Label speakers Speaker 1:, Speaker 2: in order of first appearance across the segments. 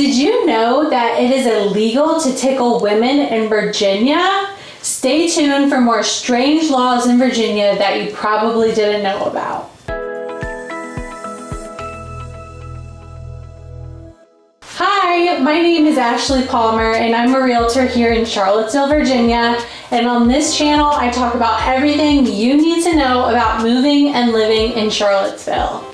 Speaker 1: Did you know that it is illegal to tickle women in Virginia? Stay tuned for more strange laws in Virginia that you probably didn't know about. Hi, my name is Ashley Palmer and I'm a realtor here in Charlottesville, Virginia. And on this channel, I talk about everything you need to know about moving and living in Charlottesville.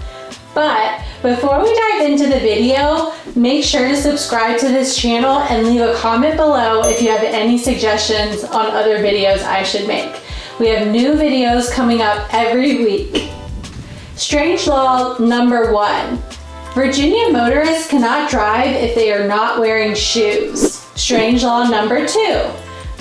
Speaker 1: But before we dive into the video, make sure to subscribe to this channel and leave a comment below if you have any suggestions on other videos I should make. We have new videos coming up every week. Strange law number one. Virginia motorists cannot drive if they are not wearing shoes. Strange law number two.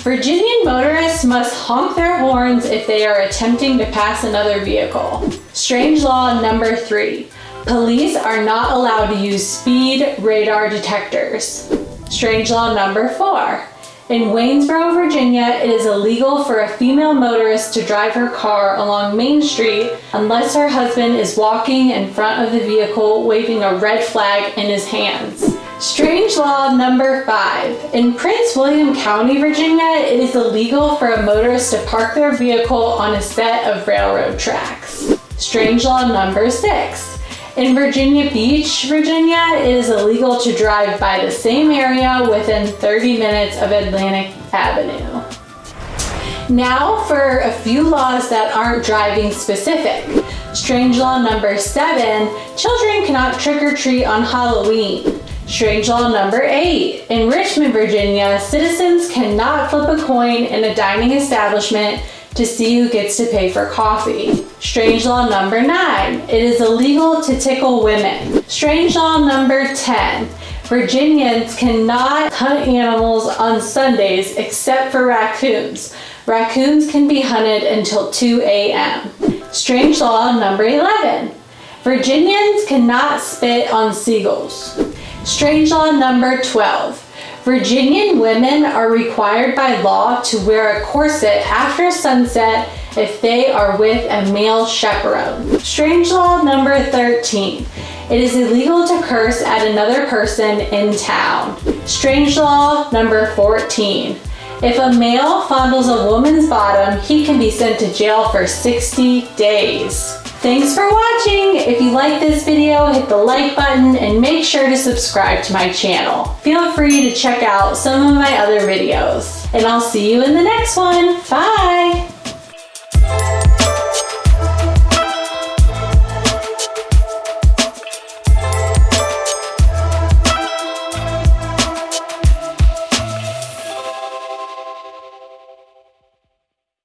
Speaker 1: Virginian motorists must honk their horns if they are attempting to pass another vehicle. Strange law number three. Police are not allowed to use speed radar detectors. Strange law number four. In Waynesboro, Virginia, it is illegal for a female motorist to drive her car along Main Street unless her husband is walking in front of the vehicle waving a red flag in his hands. Strange law number five. In Prince William County, Virginia, it is illegal for a motorist to park their vehicle on a set of railroad tracks. Strange law number six. In Virginia Beach, Virginia, it is illegal to drive by the same area within 30 minutes of Atlantic Avenue. Now for a few laws that aren't driving specific. Strange law number seven, children cannot trick or treat on Halloween. Strange law number eight, in Richmond, Virginia, citizens cannot flip a coin in a dining establishment to see who gets to pay for coffee. Strange law number nine, it is illegal to tickle women. Strange law number 10, Virginians cannot hunt animals on Sundays except for raccoons. Raccoons can be hunted until 2 a.m. Strange law number 11, Virginians cannot spit on seagulls. Strange law number 12, Virginian women are required by law to wear a corset after sunset if they are with a male chaperone. Strange law number 13. It is illegal to curse at another person in town. Strange law number 14. If a male fondles a woman's bottom, he can be sent to jail for 60 days. Thanks for watching! If you like this video, hit the like button and make sure to subscribe to my channel. Feel free to check out some of my other videos. And I'll see you in the next one. Bye!